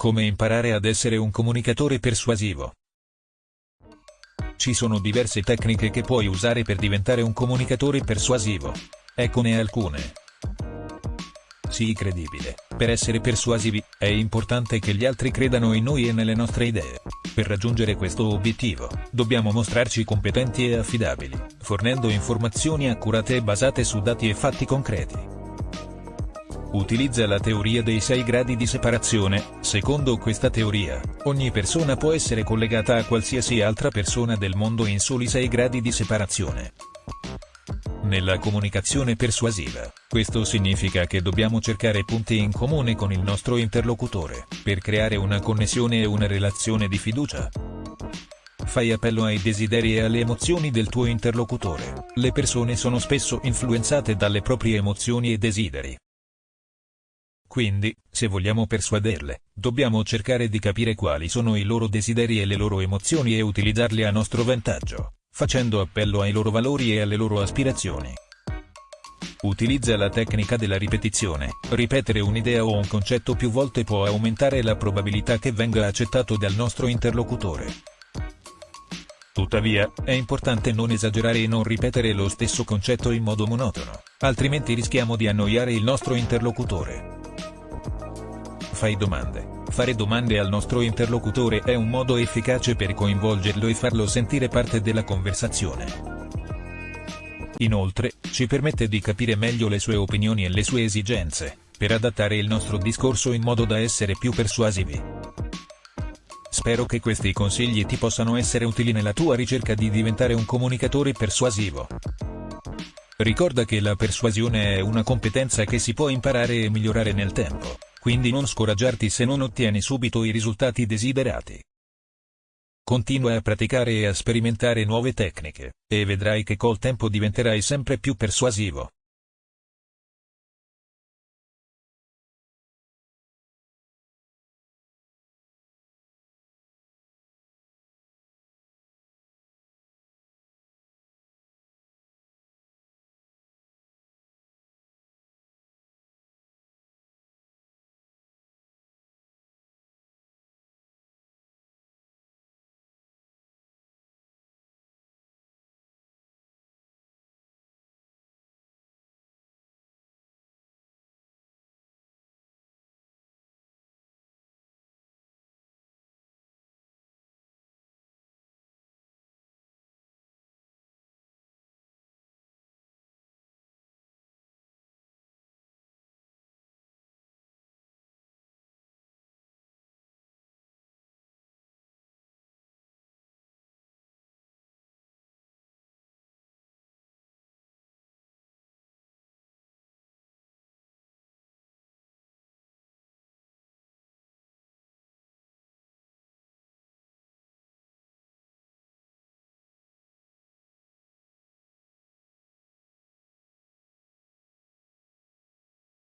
Come imparare ad essere un comunicatore persuasivo. Ci sono diverse tecniche che puoi usare per diventare un comunicatore persuasivo. Eccone alcune. Sii credibile. Per essere persuasivi, è importante che gli altri credano in noi e nelle nostre idee. Per raggiungere questo obiettivo, dobbiamo mostrarci competenti e affidabili, fornendo informazioni accurate e basate su dati e fatti concreti. Utilizza la teoria dei sei gradi di separazione, secondo questa teoria, ogni persona può essere collegata a qualsiasi altra persona del mondo in soli sei gradi di separazione. Nella comunicazione persuasiva, questo significa che dobbiamo cercare punti in comune con il nostro interlocutore, per creare una connessione e una relazione di fiducia. Fai appello ai desideri e alle emozioni del tuo interlocutore. Le persone sono spesso influenzate dalle proprie emozioni e desideri. Quindi, se vogliamo persuaderle, dobbiamo cercare di capire quali sono i loro desideri e le loro emozioni e utilizzarli a nostro vantaggio, facendo appello ai loro valori e alle loro aspirazioni. Utilizza la tecnica della ripetizione. Ripetere un'idea o un concetto più volte può aumentare la probabilità che venga accettato dal nostro interlocutore. Tuttavia, è importante non esagerare e non ripetere lo stesso concetto in modo monotono, altrimenti rischiamo di annoiare il nostro interlocutore. Fai domande. Fare domande al nostro interlocutore è un modo efficace per coinvolgerlo e farlo sentire parte della conversazione. Inoltre, ci permette di capire meglio le sue opinioni e le sue esigenze, per adattare il nostro discorso in modo da essere più persuasivi. Spero che questi consigli ti possano essere utili nella tua ricerca di diventare un comunicatore persuasivo. Ricorda che la persuasione è una competenza che si può imparare e migliorare nel tempo quindi non scoraggiarti se non ottieni subito i risultati desiderati. Continua a praticare e a sperimentare nuove tecniche, e vedrai che col tempo diventerai sempre più persuasivo.